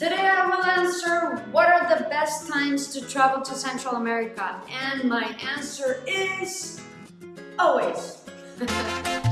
Today I will answer what are the best times to travel to Central America and my answer is always.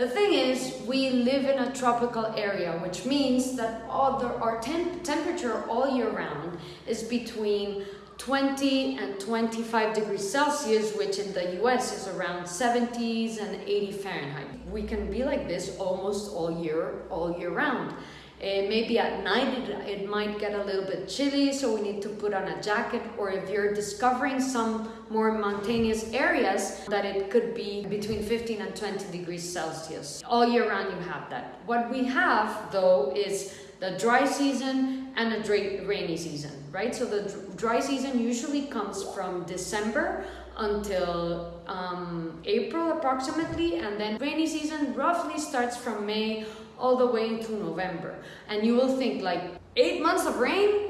The thing is, we live in a tropical area, which means that all the, our temp temperature all year round is between 20 and 25 degrees Celsius, which in the US is around 70s and 80 Fahrenheit. We can be like this almost all year, all year round. Uh, maybe at night it, it might get a little bit chilly, so we need to put on a jacket. Or if you're discovering some more mountainous areas, that it could be between 15 and 20 degrees Celsius. All year round you have that. What we have though is the dry season and a rainy season, right? So the dry season usually comes from December until um, April approximately, and then rainy season roughly starts from May all the way into November. And you will think like eight months of rain?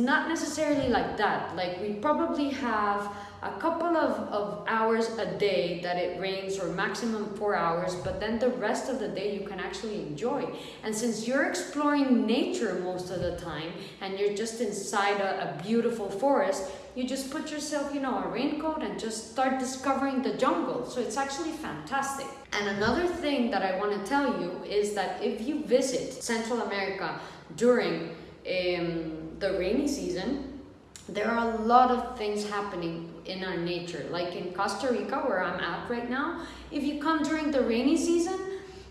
Not necessarily like that. Like we probably have a couple of, of hours a day that it rains or maximum four hours, but then the rest of the day you can actually enjoy. And since you're exploring nature most of the time and you're just inside a, a beautiful forest, you just put yourself, you know, a raincoat and just start discovering the jungle. So it's actually fantastic. And another thing that I want to tell you is that if you visit Central America during um, the rainy season, there are a lot of things happening in our nature. Like in Costa Rica, where I'm at right now, if you come during the rainy season,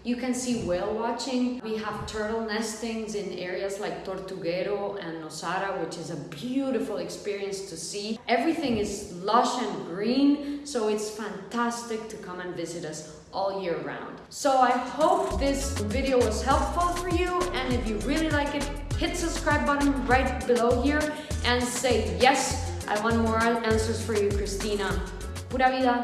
you can see whale watching. We have turtle nestings in areas like Tortuguero and Nosara, which is a beautiful experience to see. Everything is lush and green, so it's fantastic to come and visit us all year round. So I hope this video was helpful for you, and if you really like it, hit subscribe button right below here and say yes, I want more answers for you, Christina. Pura vida.